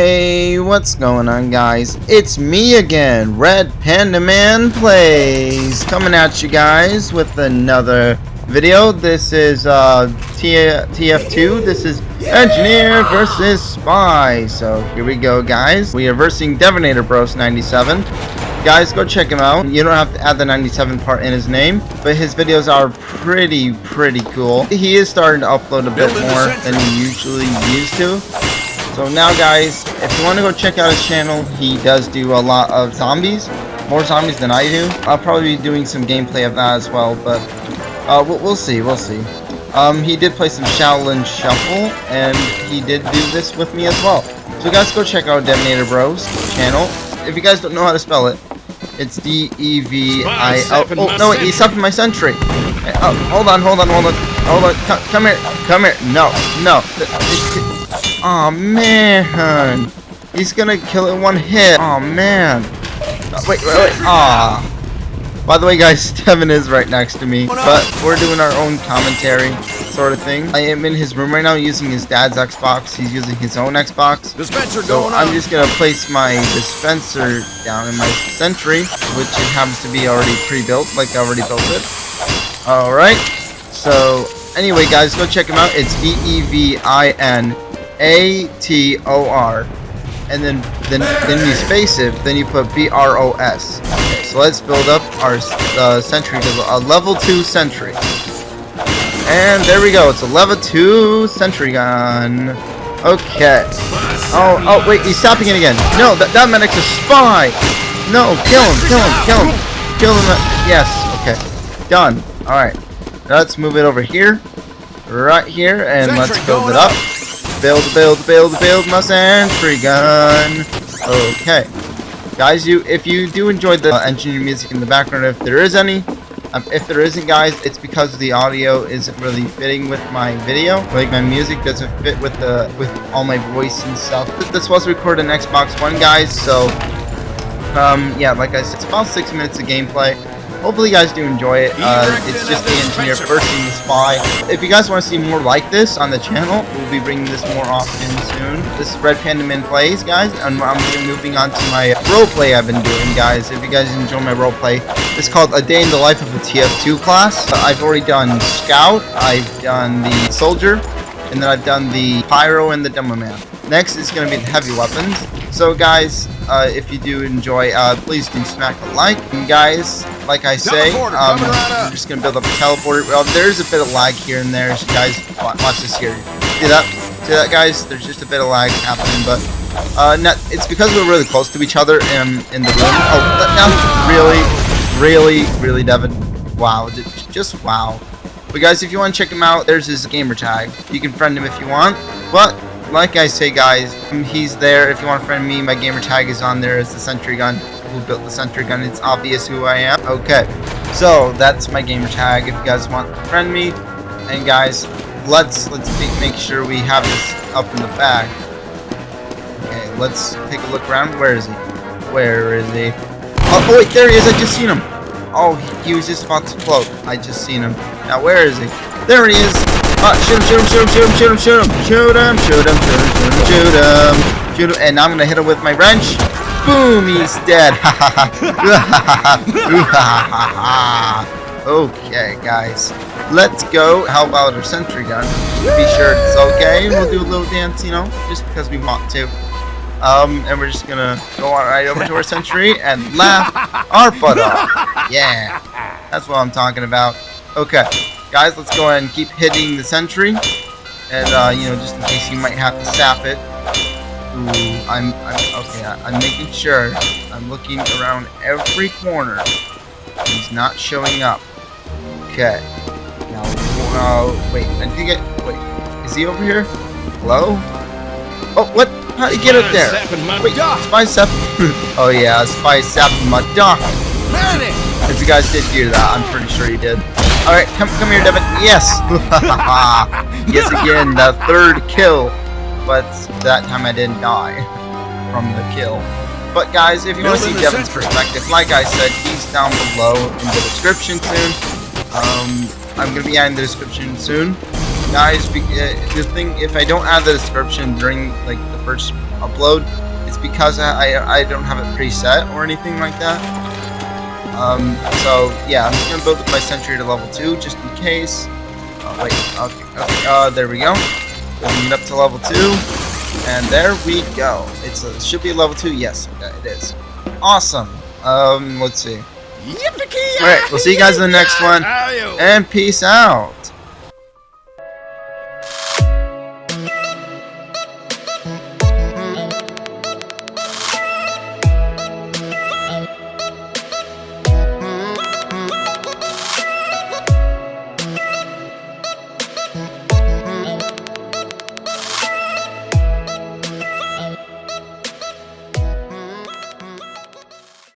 Hey, what's going on guys? It's me again, Red Panda Man Plays, coming at you guys with another video. This is uh, T TF2, this is Engineer versus Spy. So here we go guys. We are versing Devinator Bros 97. Guys, go check him out. You don't have to add the 97 part in his name, but his videos are pretty, pretty cool. He is starting to upload a bit more than he usually used to. So now guys, if you want to go check out his channel, he does do a lot of zombies. More zombies than I do. I'll probably be doing some gameplay of that as well, but uh, we'll, we'll see, we'll see. Um, he did play some Shaolin Shuffle, and he did do this with me as well. So guys, go check out Devinator Bros channel. If you guys don't know how to spell it, it's D-E-V-I... Oh, oh, no, wait, he's stopping my sentry. Oh, hold on, hold on, hold on. Hold on, come, come here, come here. No, no. Oh man, he's gonna kill it in one hit. Oh man. Wait, wait, wait. Ah. By the way, guys, Devin is right next to me, but we're doing our own commentary sort of thing. I am in his room right now using his dad's Xbox. He's using his own Xbox. Dispenser so going I'm just gonna place my dispenser down in my sentry, which it happens to be already pre-built, like I already built it. All right. So anyway, guys, go check him out. It's D E V I N A T O R, and then then then you space it. Then you put B R O S. So let's build up our uh, sentry to a level two sentry. And there we go. It's a level two sentry gun. Okay. Oh oh wait, he's stopping it again. No, that that medic's a spy. No, kill him, kill him, kill him, kill him. Yes. Okay. Done. All right. Let's move it over here, right here, and let's build it up. Build, build, build, build my sentry gun. Okay, guys, you if you do enjoy the uh, engineer music in the background, if there is any, um, if there isn't, guys, it's because the audio isn't really fitting with my video. Like my music doesn't fit with the with all my voice and stuff. This was recorded on Xbox One, guys. So, um, yeah, like I said, it's about six minutes of gameplay. Hopefully you guys do enjoy it. Uh, it's just the engineer versing the spy. If you guys want to see more like this on the channel, we'll be bringing this more often soon. This is Red Panda Man Plays, guys, and I'm moving on to my roleplay I've been doing, guys. If you guys enjoy my roleplay, it's called A Day in the Life of a TF2 class. I've already done Scout, I've done the Soldier, and then I've done the Pyro and the Demo Man. Next is going to be the heavy weapons. So guys, uh, if you do enjoy, uh, please do smack a like. And guys, like I say, um, coming right up. I'm just going to build up a teleporter. Well, there's a bit of lag here and there. So guys, watch this here. See that? See that, guys? There's just a bit of lag happening, but uh, not, it's because we're really close to each other in, in the room. Oh, now, really, really, really, Devin. Wow, just wow. But guys, if you want to check him out, there's his gamer tag. You can friend him if you want. But like I say, guys, he's there. If you want to friend me, my gamer tag is on there as the Sentry Gun. Who built the Sentry Gun? It's obvious who I am. Okay, so that's my gamer tag. If you guys want to friend me, and guys, let's let's make, sure we have this up in the bag. Okay, let's take a look around. Where is he? Where is he? Oh, oh wait, there he is. I just seen him. Oh, he, he was just about to float. I just seen him. Now where is he? There he is. Uh, shoot him, shoot him, shoot him, shoot him, shoot him, shoot him, shoot him, shoot him, shoot him, shoot him, shoot him, and I'm gonna hit him with my wrench. Boom, he's dead. okay, guys, let's go. How about our sentry gun? Be sure it's okay. We'll do a little dance, you know, just because we want to. Um, and we're just gonna go on right over to our sentry and laugh our butt off. Yeah, that's what I'm talking about. Okay, guys, let's go ahead and keep hitting the sentry, and uh, you know, just in case you might have to sap it. Ooh, I'm, I'm okay. I'm making sure. I'm looking around every corner. He's not showing up. Okay. Now, uh, wait. I think it. Wait. Is he over here? Hello? Oh, what? How'd he get up there? Wait, Spy Sap. oh yeah, Spy Sap my. Medic! If you guys did hear that, I'm pretty sure you did. Alright, come come here, Devin. Yes! yes again, the third kill. But that time I didn't die from the kill. But guys, if you want to see Devin's perspective, like I said, he's down below in the description soon. Um, I'm gonna be adding the description soon, guys. Be, uh, the thing, if I don't add the description during like the first upload, it's because I I, I don't have it preset or anything like that. Um, so yeah, I'm just gonna build up my sentry to level two just in case. Oh, wait, okay, okay, uh, there we go. It up to level two, and there we go. It's a, it should be level two. Yes, it is. Awesome. Um, let's see. Alright, we'll see you guys in the next one. And peace out.